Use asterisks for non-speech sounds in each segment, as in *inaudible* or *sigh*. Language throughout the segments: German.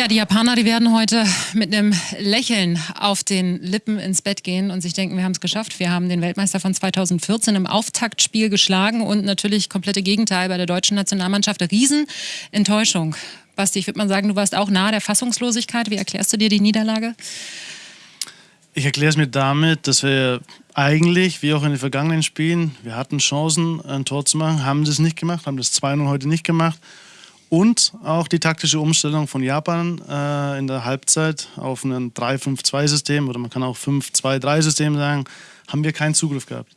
Ja, die Japaner, die werden heute mit einem Lächeln auf den Lippen ins Bett gehen und sich denken, wir haben es geschafft. Wir haben den Weltmeister von 2014 im Auftaktspiel geschlagen und natürlich komplette Gegenteil bei der deutschen Nationalmannschaft. Riesenenttäuschung. Basti, ich würde mal sagen, du warst auch nahe der Fassungslosigkeit. Wie erklärst du dir die Niederlage? Ich erkläre es mir damit, dass wir eigentlich, wie auch in den vergangenen Spielen, wir hatten Chancen, ein Tor zu machen, haben das nicht gemacht, haben das 2-0 heute nicht gemacht. Und auch die taktische Umstellung von Japan äh, in der Halbzeit auf ein 3-5-2-System oder man kann auch 5-2-3-System sagen, haben wir keinen Zugriff gehabt.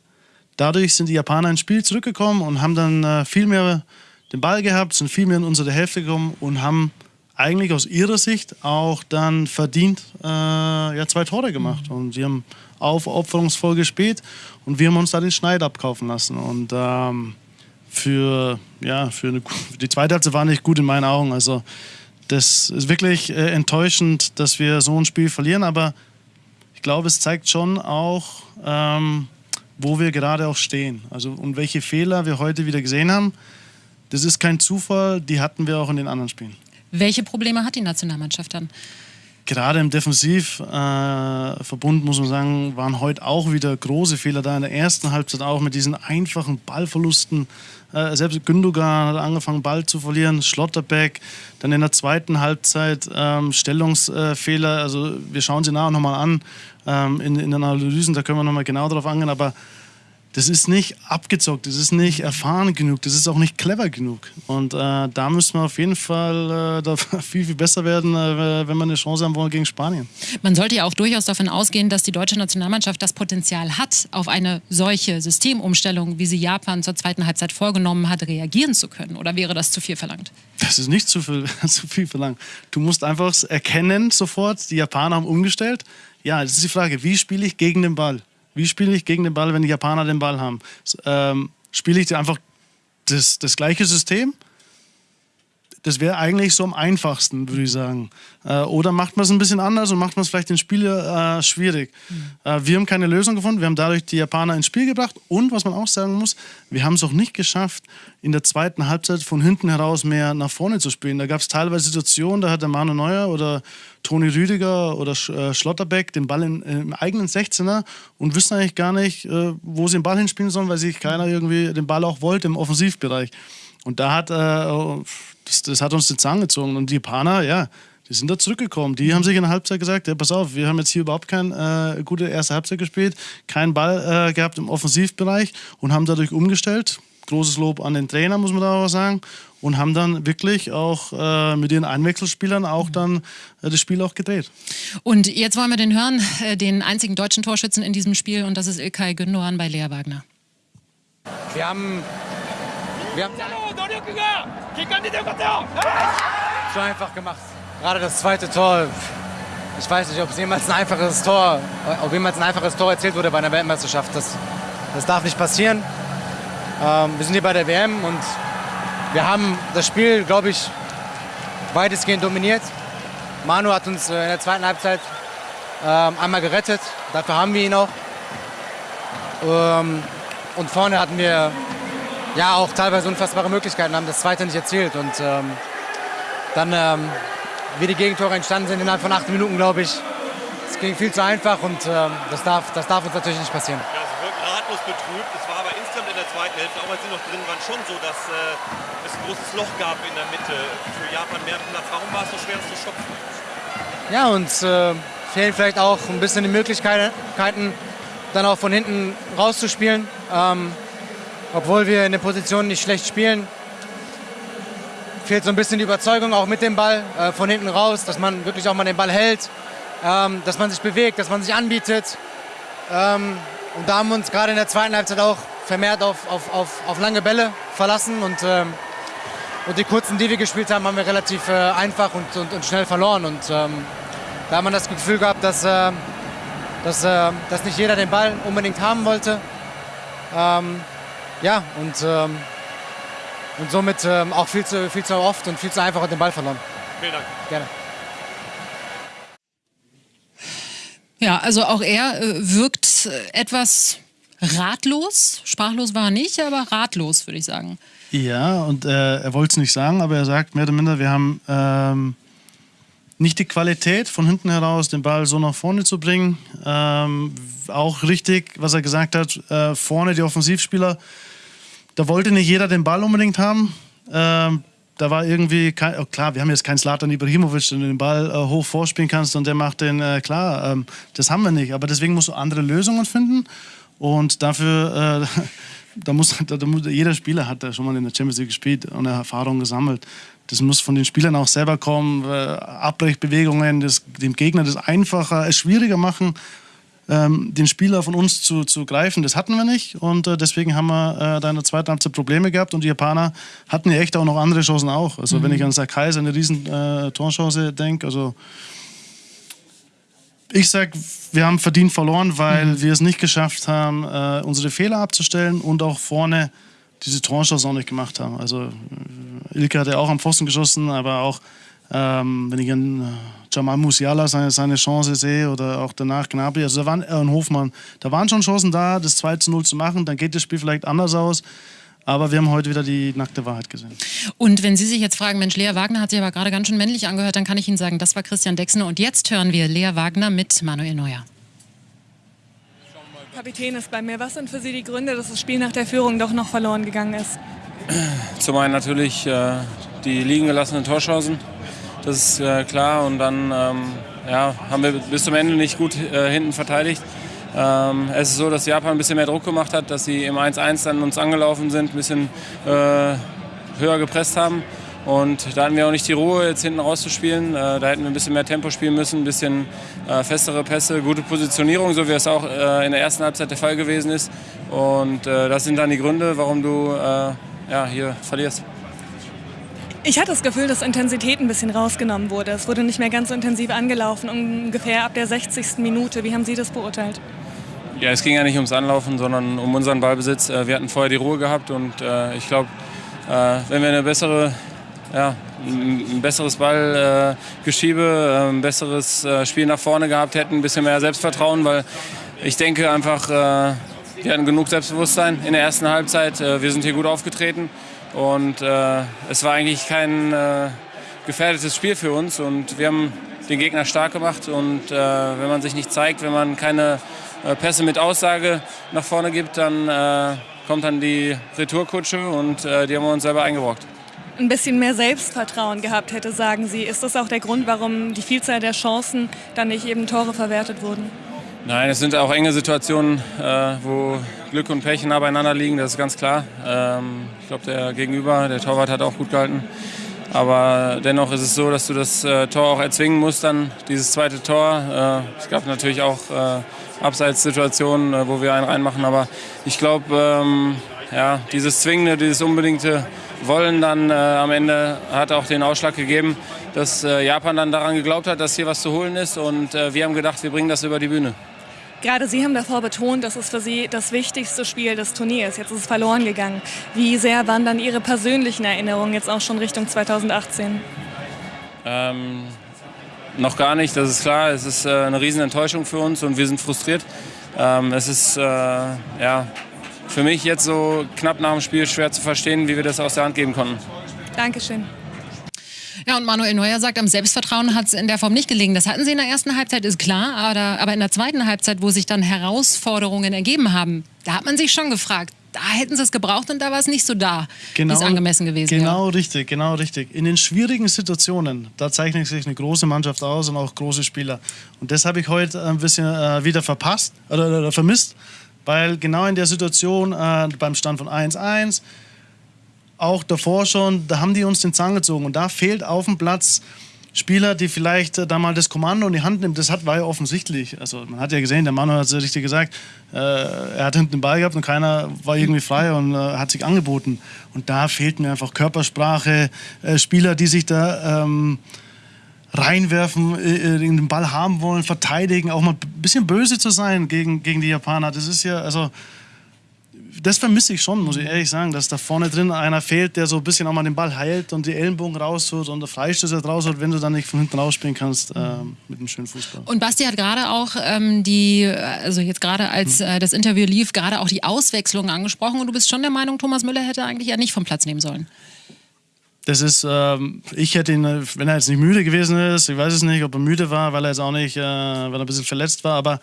Dadurch sind die Japaner ins Spiel zurückgekommen und haben dann äh, viel mehr den Ball gehabt, sind viel mehr in unsere Hälfte gekommen und haben eigentlich aus ihrer Sicht auch dann verdient äh, ja, zwei Tore gemacht. Und sie haben aufopferungsvoll gespielt und wir haben uns da den Schneid abkaufen lassen. Und ähm, für, ja, für, eine, die zweite Halbzeit war nicht gut in meinen Augen. Also das ist wirklich äh, enttäuschend, dass wir so ein Spiel verlieren, aber ich glaube, es zeigt schon auch, ähm, wo wir gerade auch stehen. Also und welche Fehler wir heute wieder gesehen haben. Das ist kein Zufall, die hatten wir auch in den anderen Spielen. Welche Probleme hat die Nationalmannschaft dann? Gerade im Defensivverbund, äh, muss man sagen, waren heute auch wieder große Fehler da. In der ersten Halbzeit auch mit diesen einfachen Ballverlusten. Äh, selbst Gündogan hat angefangen, Ball zu verlieren, Schlotterbeck. Dann in der zweiten Halbzeit ähm, Stellungsfehler. Also wir schauen sie nachher nochmal an ähm, in, in den Analysen, da können wir nochmal genau darauf angehen. Aber das ist nicht abgezockt, das ist nicht erfahren genug, das ist auch nicht clever genug. Und äh, da müssen wir auf jeden Fall äh, da *laughs* viel, viel besser werden, äh, wenn wir eine Chance haben wollen gegen Spanien. Man sollte ja auch durchaus davon ausgehen, dass die deutsche Nationalmannschaft das Potenzial hat, auf eine solche Systemumstellung, wie sie Japan zur zweiten Halbzeit vorgenommen hat, reagieren zu können. Oder wäre das zu viel verlangt? Das ist nicht zu viel, *laughs* zu viel verlangt. Du musst einfach erkennen sofort, die Japaner haben umgestellt. Ja, das ist die Frage, wie spiele ich gegen den Ball? Wie spiele ich gegen den Ball, wenn die Japaner den Ball haben? Ähm, spiele ich einfach das, das gleiche System? Das wäre eigentlich so am einfachsten, würde ich sagen. Äh, oder macht man es ein bisschen anders und macht man es vielleicht den Spieler äh, schwierig. Mhm. Äh, wir haben keine Lösung gefunden. Wir haben dadurch die Japaner ins Spiel gebracht. Und was man auch sagen muss, wir haben es auch nicht geschafft, in der zweiten Halbzeit von hinten heraus mehr nach vorne zu spielen. Da gab es teilweise Situationen, da hat der Manu Neuer oder Toni Rüdiger oder äh, Schlotterbeck den Ball in, im eigenen 16er und wissen eigentlich gar nicht, äh, wo sie den Ball hinspielen sollen, weil sich keiner irgendwie den Ball auch wollte im Offensivbereich. Und da hat äh, das, das hat uns den Zahn gezogen. Und die Japaner, ja, die sind da zurückgekommen. Die haben sich in der Halbzeit gesagt, ja, pass auf, wir haben jetzt hier überhaupt keine äh, gute erste Halbzeit gespielt, keinen Ball äh, gehabt im Offensivbereich und haben dadurch umgestellt. Großes Lob an den Trainer, muss man da auch sagen. Und haben dann wirklich auch äh, mit ihren Einwechselspielern auch dann äh, das Spiel auch gedreht. Und jetzt wollen wir den hören, äh, den einzigen deutschen Torschützen in diesem Spiel, und das ist Ilkay Gündogan bei Lea Wagner. Wir haben wir haben so einfach gemacht. Gerade das zweite Tor. Ich weiß nicht, ob es jemals ein einfaches Tor, ob jemals ein einfaches Tor erzielt wurde bei einer Weltmeisterschaft. Das, das darf nicht passieren. Ähm, wir sind hier bei der WM und wir haben das Spiel, glaube ich, weitestgehend dominiert. Manu hat uns äh, in der zweiten Halbzeit ähm, einmal gerettet. Dafür haben wir ihn auch. Ähm, und vorne hatten wir ja auch teilweise unfassbare Möglichkeiten haben, das zweite nicht erzielt. Und ähm, dann, ähm, wie die Gegentore entstanden sind, innerhalb von acht Minuten, glaube ich, es ging viel zu einfach und ähm, das, darf, das darf uns natürlich nicht passieren. Ja, es wirkt ratlos betrübt. Es war aber insgesamt in der zweiten Hälfte, auch als sie noch drin waren, schon so, dass äh, es ein großes Loch gab in der Mitte. Für Japan mehr Platz. Warum war es so schwer, es zu stopfen? Ja, uns äh, fehlen vielleicht auch ein bisschen die Möglichkeiten, dann auch von hinten rauszuspielen. Ähm, obwohl wir in der Position nicht schlecht spielen, fehlt so ein bisschen die Überzeugung auch mit dem Ball äh, von hinten raus, dass man wirklich auch mal den Ball hält, ähm, dass man sich bewegt, dass man sich anbietet. Ähm, und da haben wir uns gerade in der zweiten Halbzeit auch vermehrt auf, auf, auf, auf lange Bälle verlassen und, ähm, und die kurzen, die wir gespielt haben, haben wir relativ äh, einfach und, und, und, schnell verloren. Und ähm, da hat man das Gefühl gehabt, dass, äh, dass, äh, dass nicht jeder den Ball unbedingt haben wollte. Ja, und, ähm, und somit ähm, auch viel zu, viel zu oft und viel zu einfach den Ball verloren. Vielen Dank. Gerne. Ja, also auch er äh, wirkt äh, etwas ratlos. Sprachlos war er nicht, aber ratlos, würde ich sagen. Ja, und äh, er wollte es nicht sagen, aber er sagt mehr oder minder, wir haben ähm, nicht die Qualität von hinten heraus, den Ball so nach vorne zu bringen. Ähm, auch richtig, was er gesagt hat, äh, vorne die Offensivspieler, da wollte nicht jeder den Ball unbedingt haben. Ähm, da war irgendwie, kein, oh klar, wir haben jetzt keinen Slatan Ibrahimovic, den du den Ball äh, hoch vorspielen kannst und der macht den, äh, klar, ähm, das haben wir nicht. Aber deswegen musst du andere Lösungen finden und dafür, äh, *laughs* da muss, da, da muss, jeder Spieler hat da schon mal in der Champions League gespielt und Erfahrung gesammelt. Das muss von den Spielern auch selber kommen. Äh, Abbrechbewegungen, das, dem Gegner das einfacher, es schwieriger machen, ähm, den Spieler von uns zu, zu greifen. Das hatten wir nicht und äh, deswegen haben wir äh, da in der zweiten Halbzeit Probleme gehabt und die Japaner hatten ja echt auch noch andere Chancen auch. Also mhm. wenn ich an Sakai seine riesen äh, Torchance denke, also ich sag, wir haben verdient verloren, weil mhm. wir es nicht geschafft haben, äh, unsere Fehler abzustellen und auch vorne diese Torchance auch nicht gemacht haben. Also äh, Ilke hat ja auch am Pfosten geschossen, aber auch ähm, wenn ich an äh, Jamal Musiala seine, seine Chance sehe oder auch danach Gnabry, also da waren äh, Hofmann, da waren schon Chancen da, das 2 zu 0 zu machen, dann geht das Spiel vielleicht anders aus. Aber wir haben heute wieder die nackte Wahrheit gesehen. Und wenn Sie sich jetzt fragen, Mensch, Lea Wagner hat sich aber gerade ganz schön männlich angehört, dann kann ich Ihnen sagen, das war Christian Dexner. Und jetzt hören wir Lea Wagner mit Manuel Neuer. Kapitän ist bei mir. Was sind für Sie die Gründe, dass das Spiel nach der Führung doch noch verloren gegangen ist? Zum einen natürlich äh, die liegen gelassenen Torchancen. Das ist äh, klar. Und dann ähm, ja, haben wir bis zum Ende nicht gut äh, hinten verteidigt. Ähm, es ist so, dass Japan ein bisschen mehr Druck gemacht hat, dass sie im 1-1 dann uns angelaufen sind, ein bisschen äh, höher gepresst haben. Und da hatten wir auch nicht die Ruhe, jetzt hinten rauszuspielen. Äh, da hätten wir ein bisschen mehr Tempo spielen müssen, ein bisschen äh, festere Pässe, gute Positionierung, so wie es auch äh, in der ersten Halbzeit der Fall gewesen ist. Und das sind dann die Gründe, warum du ja, hier verlierst. Ich hatte das Gefühl, dass Intensität ein bisschen rausgenommen wurde. Es wurde nicht mehr ganz so intensiv angelaufen, ungefähr ab der 60. Minute. Wie haben Sie das beurteilt? Ja, es ging ja nicht ums Anlaufen, sondern um unseren Ballbesitz. Wir hatten vorher die Ruhe gehabt und ich glaube, wenn wir eine bessere, ja, ein besseres Ballgeschiebe, ein besseres Spiel nach vorne gehabt hätten, ein bisschen mehr Selbstvertrauen, weil ich denke einfach, wir hatten genug Selbstbewusstsein in der ersten Halbzeit. Wir sind hier gut aufgetreten und es war eigentlich kein gefährdetes Spiel für uns und wir haben den Gegner stark gemacht und wenn man sich nicht zeigt, wenn man keine äh, Pässe mit Aussage nach vorne gibt, dann äh, kommt dann die Retourkutsche und äh, die haben wir uns selber eingebrockt. Ein bisschen mehr Selbstvertrauen gehabt hätte, sagen Sie. Ist das auch der Grund, warum die Vielzahl der Chancen dann nicht eben Tore verwertet wurden? Nein, es sind auch enge Situationen, äh, wo Glück und Pech nah beieinander liegen, das ist ganz klar. Ähm, ich glaube, der Gegenüber, der Torwart, hat auch gut gehalten. Aber dennoch ist es so, dass du das äh, Tor auch erzwingen musst, dann dieses zweite Tor. Äh, es gab natürlich auch äh, Abseitssituationen, äh, wo wir einen reinmachen. Aber ich glaube, ähm, ja, dieses Zwingende, dieses unbedingte Wollen dann äh, am Ende hat auch den Ausschlag gegeben, dass äh, Japan dann daran geglaubt hat, dass hier was zu holen ist. Und äh, wir haben gedacht, wir bringen das über die Bühne. Gerade Sie haben davor betont, dass es für Sie das wichtigste Spiel des Turniers. Jetzt ist es verloren gegangen. Wie sehr waren dann Ihre persönlichen Erinnerungen jetzt auch schon Richtung 2018? Ähm, noch gar nicht, das ist klar. Es ist äh, eine Riesenenttäuschung für uns und wir sind frustriert. Ähm, es ist äh, ja, für mich jetzt so knapp nach dem Spiel schwer zu verstehen, wie wir das aus der Hand geben konnten. Dankeschön. Ja, und Manuel Neuer sagt, am Selbstvertrauen hat es in der Form nicht gelegen. Das hatten sie in der ersten Halbzeit, ist klar. Aber, aber in der zweiten Halbzeit, wo sich dann Herausforderungen ergeben haben, da hat man sich schon gefragt, da hätten sie es gebraucht und da war es nicht so da, genau, wie es angemessen gewesen wäre. Genau ja. richtig, genau richtig. In den schwierigen Situationen, da zeichnet sich eine große Mannschaft aus und auch große Spieler. Und das habe ich heute ein bisschen äh, wieder verpasst oder, oder, vermisst, weil genau in der Situation äh, beim Stand von 1-1, auch davor schon, da haben die uns den Zahn gezogen und da fehlt auf dem Platz Spieler, die vielleicht äh, da mal das Kommando in die Hand nimmt, das hat, war ja offensichtlich. Also man hat ja gesehen, der Mann hat es ja richtig gesagt, äh, er hat hinten den Ball gehabt und keiner war irgendwie frei und äh, hat sich angeboten. Und da fehlt mir einfach Körpersprache, äh, Spieler, die sich da ähm, reinwerfen, äh, äh, den Ball haben wollen, verteidigen, auch mal ein bisschen böse zu sein gegen, gegen die Japaner. Das ist ja, also das vermisse ich schon, muss ich ehrlich sagen, dass da vorne drin einer fehlt, der so ein bisschen auch mal den Ball heilt und die Ellenbogen rausholt und der Freistöße rausholt, wenn du dann nicht von hinten rausspielen kannst äh, mit einem schönen Fußball. Und Basti hat gerade auch ähm, die, also jetzt gerade als hm. äh, das Interview lief, gerade auch die Auswechslung angesprochen und du bist schon der Meinung, Thomas Müller hätte eigentlich ja nicht vom Platz nehmen sollen. Das ist, ähm, ich hätte ihn, wenn er jetzt nicht müde gewesen ist, ich weiß es nicht, ob er müde war, weil er jetzt auch nicht, äh, weil er ein bisschen verletzt war, aber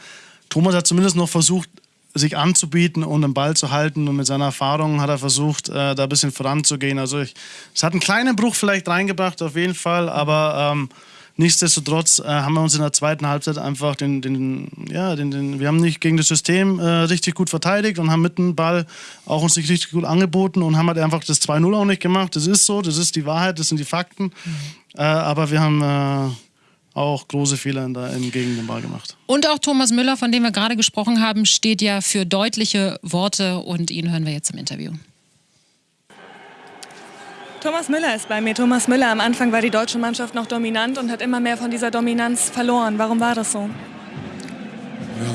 Thomas hat zumindest noch versucht, sich anzubieten und den Ball zu halten. Und mit seiner Erfahrung hat er versucht, äh, da ein bisschen voranzugehen. Also es hat einen kleinen Bruch vielleicht reingebracht, auf jeden Fall, aber ähm, nichtsdestotrotz äh, haben wir uns in der zweiten Halbzeit einfach den, den ja, den, den, wir haben nicht gegen das System äh, richtig gut verteidigt und haben mit dem Ball auch uns nicht richtig gut angeboten und haben halt einfach das 2-0 auch nicht gemacht. Das ist so, das ist die Wahrheit, das sind die Fakten. Mhm. Äh, aber wir haben äh, auch große Fehler in der, in, gegen den Ball gemacht. Und auch Thomas Müller, von dem wir gerade gesprochen haben, steht ja für deutliche Worte und ihn hören wir jetzt im Interview. Thomas Müller ist bei mir. Thomas Müller, am Anfang war die deutsche Mannschaft noch dominant und hat immer mehr von dieser Dominanz verloren. Warum war das so?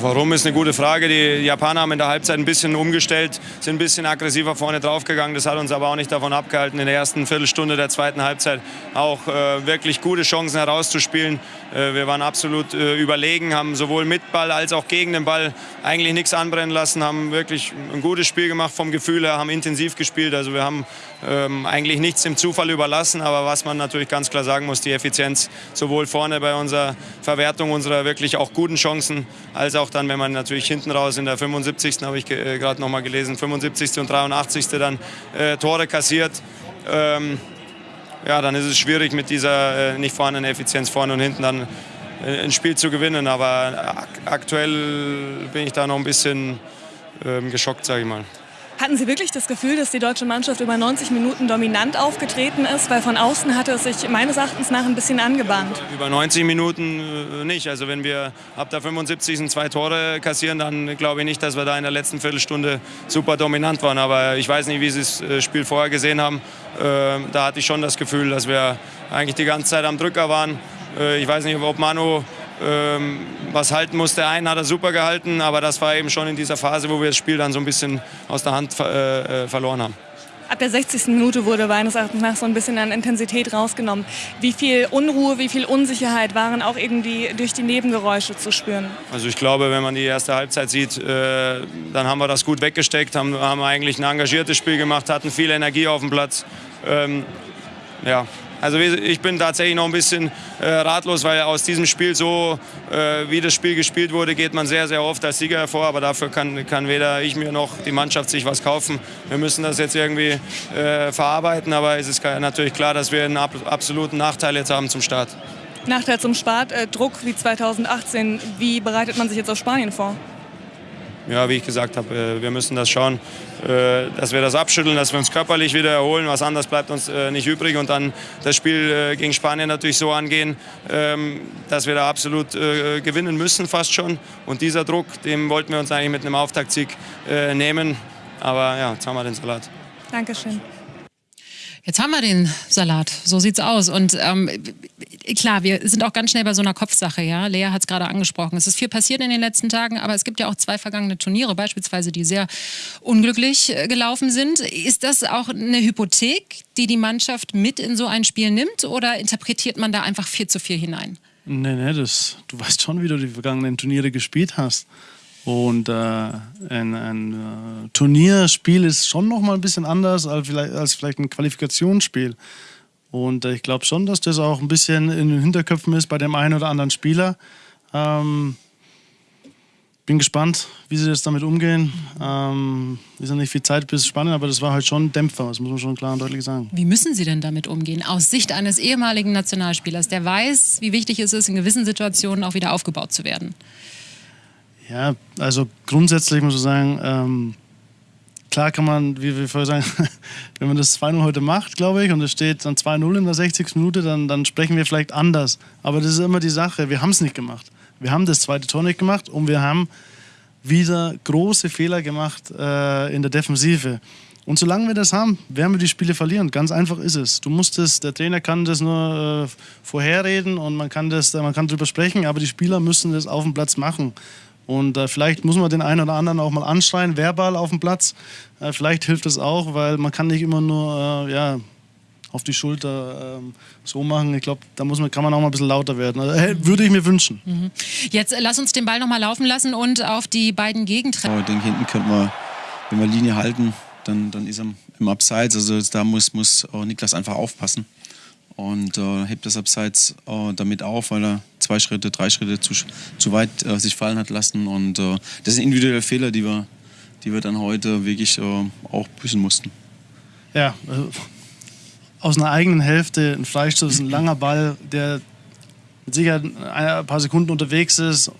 Warum ist eine gute Frage. Die Japaner haben in der Halbzeit ein bisschen umgestellt, sind ein bisschen aggressiver vorne draufgegangen. Das hat uns aber auch nicht davon abgehalten, in der ersten Viertelstunde der zweiten Halbzeit auch äh, wirklich gute Chancen herauszuspielen. Äh, wir waren absolut äh, überlegen, haben sowohl mit Ball als auch gegen den Ball eigentlich nichts anbrennen lassen, haben wirklich ein gutes Spiel gemacht vom Gefühl her, haben intensiv gespielt. Also wir haben ähm, eigentlich nichts dem Zufall überlassen. Aber was man natürlich ganz klar sagen muss, die Effizienz sowohl vorne bei unserer Verwertung unserer wirklich auch guten Chancen als auch dann, wenn man natürlich hinten raus in der 75. habe ich äh, gerade noch mal gelesen, 75. und 83. dann äh, Tore kassiert. Ähm, ja, dann ist es schwierig mit dieser äh, nicht vorhandenen Effizienz vorne und hinten dann äh, ein Spiel zu gewinnen. Aber aktuell bin ich da noch ein bisschen ähm, geschockt, sage ich mal. Hatten Sie wirklich das Gefühl, dass die deutsche Mannschaft über 90 Minuten dominant aufgetreten ist? Weil von außen hatte es sich meines Erachtens nach ein bisschen angebahnt. Über 90 Minuten äh, nicht. Also wenn wir ab der 75. zwei Tore kassieren, dann glaube ich nicht, dass wir da in der letzten Viertelstunde super dominant waren. Aber ich weiß nicht, wie Sie das äh, Spiel vorher gesehen haben. Ähm, da hatte ich schon das Gefühl, dass wir eigentlich die ganze Zeit am Drücker waren. Äh, ich weiß nicht, ob Manu ähm, was halten musste. Einen hat er super gehalten, aber das war eben schon in dieser Phase, wo wir das Spiel dann so ein bisschen aus der Hand äh, äh verloren haben. Ab der 60. Minute wurde meines Erachtens nach so ein bisschen an Intensität rausgenommen. Wie viel Unruhe, wie viel Unsicherheit waren auch irgendwie durch die Nebengeräusche zu spüren? Also ich glaube, wenn man die erste Halbzeit sieht, äh, dann haben wir das gut weggesteckt, haben, haben eigentlich ein engagiertes Spiel gemacht, hatten viel Energie auf dem Platz. Ähm, ja, also ich bin tatsächlich noch ein bisschen äh, ratlos, weil aus diesem Spiel so, äh, wie das Spiel gespielt wurde, geht man sehr, sehr oft als Sieger hervor. Aber dafür kann, kann weder ich mir noch die Mannschaft sich was kaufen. Wir müssen das jetzt irgendwie äh, verarbeiten. Aber es ist natürlich klar, dass wir einen ab absoluten Nachteil jetzt haben zum Start. Nachteil zum Start, äh, Druck wie 2018. Wie bereitet man sich jetzt auf Spanien vor? Ja, wie ich gesagt habe, äh, wir müssen das schauen, äh, dass wir das abschütteln, dass wir uns körperlich wieder erholen. Was anderes bleibt uns äh, nicht übrig. Und dann das Spiel gegen Spanien natürlich so angehen, ähm, dass wir da absolut gewinnen müssen, fast schon. Und dieser Druck, den wollten wir uns eigentlich mit einem Auftaktsieg nehmen. Aber ja, jetzt haben wir den Salat. Dankeschön. Jetzt haben wir den Salat, so sieht's aus. Und ähm, klar, wir sind auch ganz schnell bei so einer Kopfsache, ja. Lea hat es gerade angesprochen. Es ist viel passiert in den letzten Tagen, aber es gibt ja auch zwei vergangene Turniere, beispielsweise, die sehr unglücklich äh, gelaufen sind. Ist das auch eine Hypothek, die die Mannschaft mit in so ein Spiel nimmt oder interpretiert man da einfach viel zu viel hinein? Nee, nee, das, du weißt schon, wie du die vergangenen Turniere gespielt hast. Und äh, ein, ein äh, Turnierspiel ist schon noch mal ein bisschen anders als vielleicht, als vielleicht ein Qualifikationsspiel. Und äh, ich glaube schon, dass das auch ein bisschen in den Hinterköpfen ist bei dem einen oder anderen Spieler. Ähm, bin gespannt, wie sie jetzt damit umgehen. Ähm, ist ja nicht viel Zeit bis spannend, aber das war halt schon ein Dämpfer, das muss man schon klar und deutlich sagen. Wie müssen Sie denn damit umgehen? Aus Sicht eines ehemaligen Nationalspielers, der weiß, wie wichtig es ist, in gewissen Situationen auch wieder aufgebaut zu werden. Ja, also grundsätzlich muss ich sagen, ähm, klar kann man, wie wir vorher sagen, *laughs* wenn man das 2-0 heute macht, glaube ich, und es steht dann 2-0 in der 60. Minute, dann, dann sprechen wir vielleicht anders. Aber das ist immer die Sache, wir haben es nicht gemacht. Wir haben das zweite Tor nicht gemacht und wir haben wieder große Fehler gemacht äh, in der Defensive. Und solange wir das haben, werden wir die Spiele verlieren. Ganz einfach ist es. Du musst es, der Trainer kann das nur äh, vorherreden und man kann, das, man kann darüber sprechen, aber die Spieler müssen das auf dem Platz machen. Und äh, vielleicht muss man den einen oder anderen auch mal anschreien, verbal auf dem Platz. Äh, vielleicht hilft das auch, weil man kann nicht immer nur äh, ja, auf die Schulter ähm, so machen. Ich glaube, da muss man, kann man auch mal ein bisschen lauter werden. Also, würde ich mir wünschen. Mhm. Jetzt äh, lass uns den Ball noch mal laufen lassen und auf die beiden Gegentreffer. Ich denke, hinten könnte man, wenn wir Linie halten, dann, dann ist er im Abseits. Also da muss, muss Niklas einfach aufpassen und äh, hebt das Abseits äh, damit auf, weil er zwei Schritte, drei Schritte zu, zu weit äh, sich fallen hat lassen. Und äh, das sind individuelle Fehler, die wir, die wir dann heute wirklich äh, auch büßen mussten. Ja, äh, aus einer eigenen Hälfte ein Freistoß, ein langer Ball, der mit Sicherheit ein paar Sekunden unterwegs ist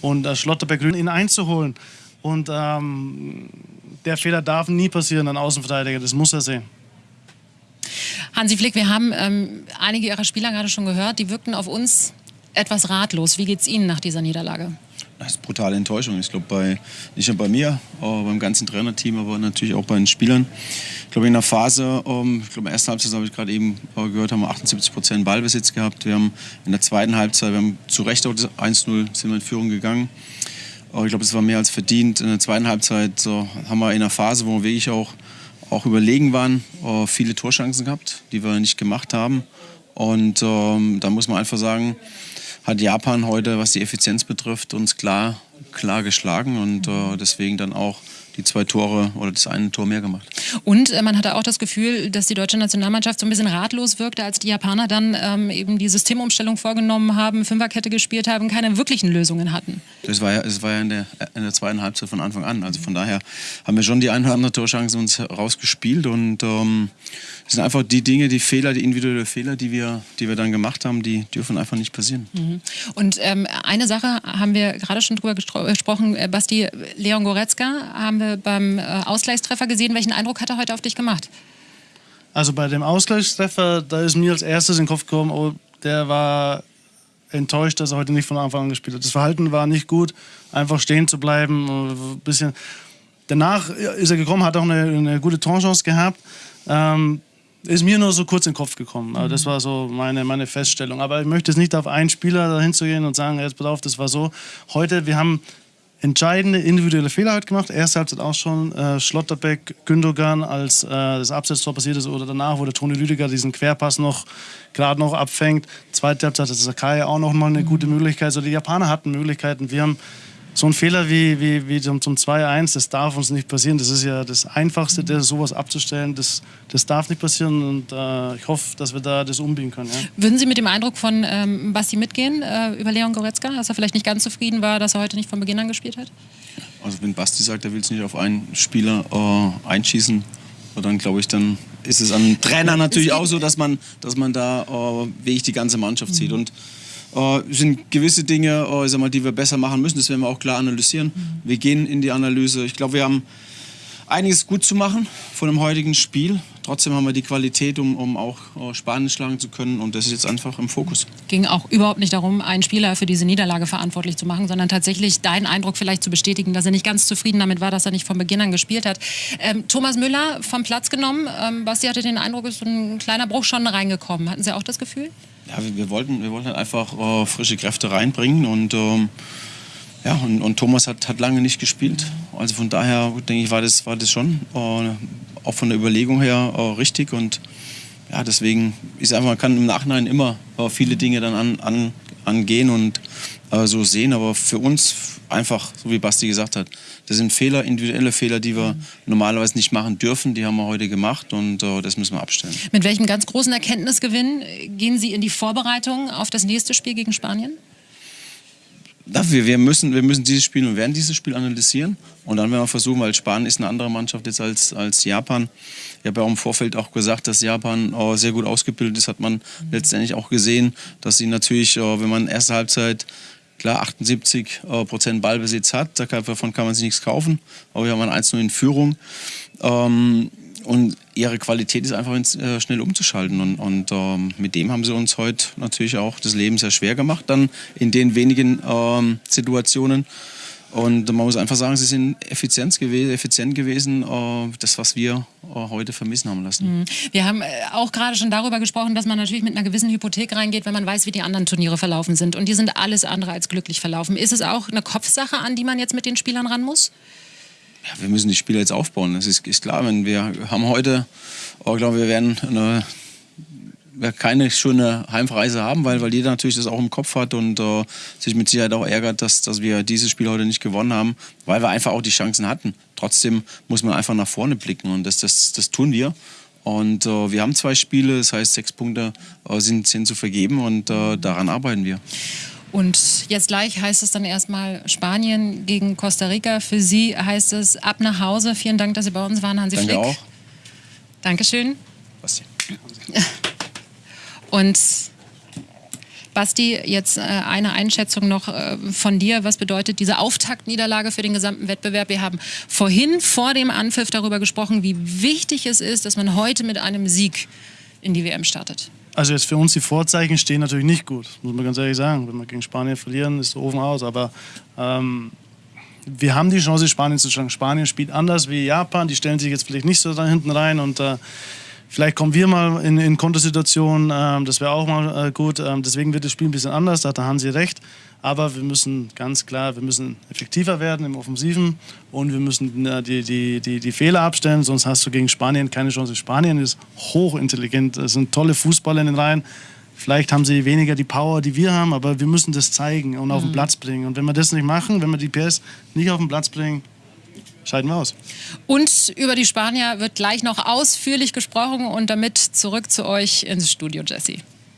und äh, Schlotterbeck ihn einzuholen. Und ähm, der Fehler darf nie passieren an Außenverteidiger, das muss er sehen. Hansi Flick, wir haben ähm, einige Ihrer Spieler gerade schon gehört, die wirkten auf uns etwas ratlos. Wie geht es Ihnen nach dieser Niederlage? Das ist brutale Enttäuschung. Ich glaube, nicht nur bei mir, aber beim ganzen Trainerteam, aber natürlich auch bei den Spielern. Ich glaube, in der Phase, ähm, ich glaube, in der ersten Halbzeit habe ich gerade eben äh, gehört, haben wir 78 Prozent Ballbesitz gehabt. Wir haben in der zweiten Halbzeit, wir haben zu Recht auch 1-0 sind wir in Führung gegangen. Ich glaube, es war mehr als verdient. In der zweiten Halbzeit haben wir in der Phase, wo wir wirklich auch auch überlegen waren, äh, viele Torchancen gehabt, die wir nicht gemacht haben. Und ähm, da muss man einfach sagen, hat Japan heute, was die Effizienz betrifft, uns klar, klar geschlagen und äh, deswegen dann auch die zwei Tore oder das eine Tor mehr gemacht. Und äh, man hatte auch das Gefühl, dass die deutsche Nationalmannschaft so ein bisschen ratlos wirkte, als die Japaner dann ähm, eben die Systemumstellung vorgenommen haben, Fünferkette gespielt haben, keine wirklichen Lösungen hatten. Das war ja, das war ja in, der, in der zweiten Halbzeit von Anfang an. Also von daher haben wir schon die eine oder andere Torchance uns rausgespielt und ähm, das sind einfach die Dinge, die Fehler, die individuellen Fehler, die wir, die wir dann gemacht haben, die dürfen einfach nicht passieren. Mhm. Und ähm, eine Sache haben wir gerade schon drüber gesprochen, äh, Basti, Leon Goretzka haben wir beim äh, Ausgleichstreffer gesehen. Welchen Eindruck hat er heute auf dich gemacht? Also bei dem Ausgleichstreffer, da ist mir als erstes in den Kopf gekommen, oh, der war enttäuscht, dass er heute nicht von Anfang an gespielt hat. Das Verhalten war nicht gut, einfach stehen zu bleiben, ein bisschen. Danach ist er gekommen, hat auch eine, eine gute Torchance gehabt. Ähm, ist mir nur so kurz in den Kopf gekommen. Also das war so meine, meine Feststellung. Aber ich möchte jetzt nicht auf einen Spieler dahin zu gehen und sagen, jetzt pass auf, das war so. Heute, wir haben entscheidende individuelle Fehler heute gemacht. Erste Halbzeit auch schon äh, Schlotterbeck, Gündogan, als äh, das Absetztor passiert ist oder danach, wo der Toni Lüdiger diesen Querpass noch gerade noch abfängt. Zweite Halbzeit ist Sakai auch noch mal eine gute Möglichkeit. Also die Japaner hatten Möglichkeiten. Wir haben so ein Fehler wie, wie, wie zum, zum 2-1, das darf uns nicht passieren. Das ist ja das Einfachste, das, sowas abzustellen. Das, das darf nicht passieren und äh, ich hoffe, dass wir da das umbiegen können. Ja. Würden Sie mit dem Eindruck von ähm, Basti mitgehen äh, über Leon Goretzka, dass er vielleicht nicht ganz zufrieden war, dass er heute nicht von Beginn an gespielt hat? Also wenn Basti sagt, er will es nicht auf einen Spieler äh, einschießen, dann glaube ich, dann ist es an Trainer natürlich auch so, dass man, dass man da äh, wirklich die ganze Mannschaft zieht. Und äh, sind gewisse Dinge, äh, sag mal, die wir besser machen müssen. Das werden wir auch klar analysieren. Wir gehen in die Analyse. Ich glaube, wir haben einiges gut zu machen von dem heutigen Spiel. Trotzdem haben wir die Qualität, um, um auch äh, Spanien schlagen zu können. Und das ist jetzt einfach im Fokus. Ging auch überhaupt nicht darum, einen Spieler für diese Niederlage verantwortlich zu machen, sondern tatsächlich deinen Eindruck vielleicht zu bestätigen, dass er nicht ganz zufrieden damit war, dass er nicht von Beginn an gespielt hat. Ähm, Thomas Müller vom Platz genommen. Ähm, Basti hatte den Eindruck, ist so ein kleiner Bruch schon reingekommen. Hatten Sie auch das Gefühl? Ja, wir, wir wollten, wir wollten halt einfach äh, frische Kräfte reinbringen und ähm, ja, und, und, Thomas hat, hat lange nicht gespielt. Also von daher denke ich, war das, war das schon äh, auch von der Überlegung her äh, richtig. Und ja, deswegen ist einfach, man kann im Nachhinein immer äh, viele Dinge dann an, an, angehen und äh, so sehen. Aber für uns einfach, so wie Basti gesagt hat, das sind Fehler, individuelle Fehler, die wir normalerweise nicht machen dürfen. Die haben wir heute gemacht und äh, das müssen wir abstellen. Mit welchem ganz großen Erkenntnisgewinn gehen Sie in die Vorbereitung auf das nächste Spiel gegen Spanien? Wir, wir, müssen, wir müssen dieses Spiel und werden dieses Spiel analysieren. Und dann werden wir versuchen, weil Spanien ist eine andere Mannschaft jetzt als, als Japan. Ich habe ja auch im Vorfeld auch gesagt, dass Japan oh, sehr gut ausgebildet ist. Hat man mhm. letztendlich auch gesehen, dass sie natürlich, oh, wenn man erste Halbzeit klar 78 äh, Prozent Ballbesitz hat, davon kann man sich nichts kaufen. Aber wir haben ein 1-0 in Führung. Ähm, und ihre Qualität ist einfach äh, schnell umzuschalten. Und, und ähm, mit dem haben sie uns heute natürlich auch das Leben sehr schwer gemacht, dann in den wenigen ähm, Situationen. Und man muss einfach sagen, sie sind effizient, gew effizient gewesen, äh, das, was wir äh, heute vermissen haben lassen. Mhm. Wir haben äh, auch gerade schon darüber gesprochen, dass man natürlich mit einer gewissen Hypothek reingeht, wenn man weiß, wie die anderen Turniere verlaufen sind. Und die sind alles andere als glücklich verlaufen. Ist es auch eine Kopfsache, an die man jetzt mit den Spielern ran muss? Ja, wir müssen die Spiele jetzt aufbauen. Das ist, ist klar, wenn wir haben heute, oh, ich glaube, wir werden eine, keine schöne Heimreise haben, weil, weil jeder natürlich das auch im Kopf hat und äh, sich mit Sicherheit auch ärgert, dass, dass wir dieses Spiel heute nicht gewonnen haben, weil wir einfach auch die Chancen hatten. Trotzdem muss man einfach nach vorne blicken und das, das, das tun wir. Und äh, wir haben zwei Spiele, das heißt sechs Punkte äh, sind, sind zu vergeben und äh, daran arbeiten wir. Und jetzt gleich heißt es dann erstmal Spanien gegen Costa Rica. Für Sie heißt es ab nach Hause. Vielen Dank, dass Sie bei uns waren, Hansi Danke Flick. auch. Dankeschön. Basti. *laughs* Und Basti, jetzt äh, eine Einschätzung noch äh, von dir. Was bedeutet diese Auftaktniederlage für den gesamten Wettbewerb? Wir haben vorhin vor dem Anpfiff darüber gesprochen, wie wichtig es ist, dass man heute mit einem Sieg in die WM startet. Also jetzt für uns die Vorzeichen stehen natürlich nicht gut, muss man ganz ehrlich sagen. Wenn wir gegen Spanien verlieren, ist der Ofen aus. Aber ähm, wir haben die Chance, Spanien zu schlagen. Spanien spielt anders wie Japan. Die stellen sich jetzt vielleicht nicht so da hinten rein und äh, vielleicht kommen wir mal in, in Kontosituationen. Ähm, das wäre auch mal äh, gut. Ähm, deswegen wird das Spiel ein bisschen anders. Da hat der Hansi recht. Aber wir müssen ganz klar, wir müssen effektiver werden im Offensiven und wir müssen äh, die, die, die, die Fehler abstellen, sonst hast du gegen Spanien keine Chance. Spanien ist hochintelligent, es sind tolle Fußballer in den Reihen. Vielleicht haben sie weniger die Power, die wir haben, aber wir müssen das zeigen und auf den Platz bringen. Und wenn wir das nicht machen, wenn wir die PS nicht auf den Platz bringen, scheiden wir aus. Und über die Spanier wird gleich noch ausführlich gesprochen und damit zurück zu euch ins Studio, Jesse.